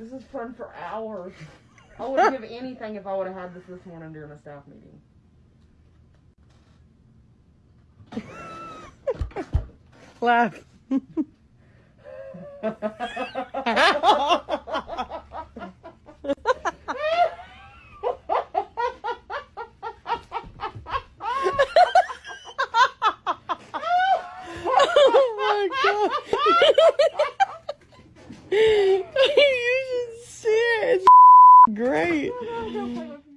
This is fun for hours. I wouldn't give anything if I would have had this this morning during a staff meeting. Laugh. oh my god. great.